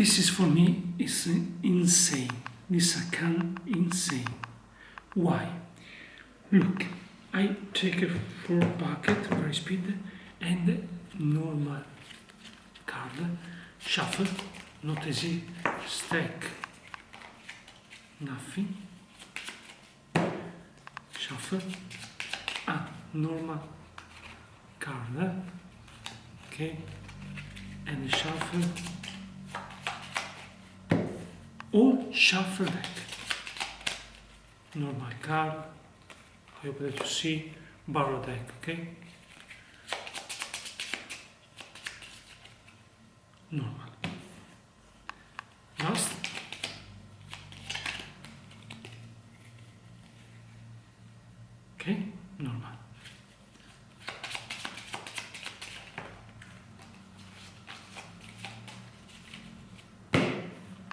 This is for me is insane. This account insane. Why? Look, I take a four bucket, very speed, and normal card, shuffle, not easy, stack, nothing, shuffle, ah, normal card, okay, and shuffle, all shuffle deck, normal card, I hope that you see, borrow deck, okay? Normal. Last. Okay, normal.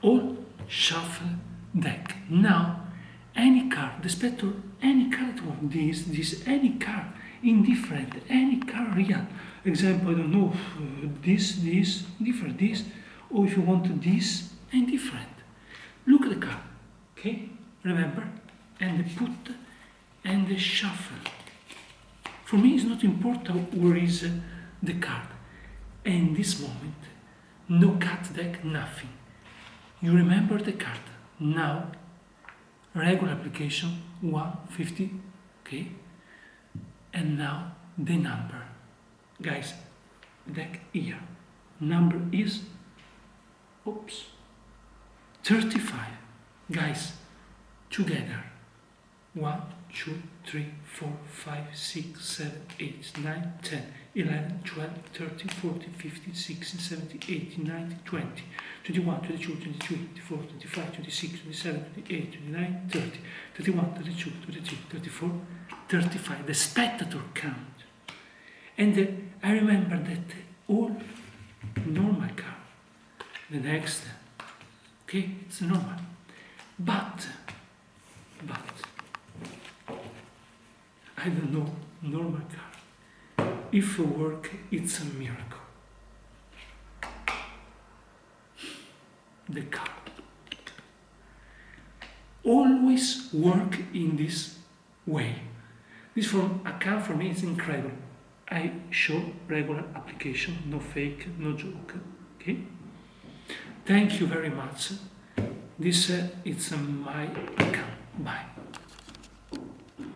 All shuffle deck. Now, any card, the spectre, any card of this, this, any card, indifferent, any card real. Example, I don't know, uh, this, this, different, this, or if you want this, and different. Look at the card, okay? Remember? And put and shuffle. For me, it's not important where is uh, the card. And this moment, no cut deck, nothing. You remember the card. Now, regular application 150, okay? And now the number. Guys, deck here. Number is, oops, 35. Guys, together. 1, 2, 3, 4, 5, 6, 7, 8, 9, 10, 11, 12, 13, 14, 15, 16, 17, 18, 19, 20, 21, 22, 23, 24, 25, 26, 27, 28, 29, 30, 31, 32, 33, 34, 35. The spectator count. And uh, I remember that all normal count. The next, okay, it's normal. But, but, I don't know, normal car. If it work, it's a miracle. The car. Always work in this way. This from a car for me is incredible. I show regular application, no fake, no joke. Okay? Thank you very much. This uh, is uh, my account. Bye.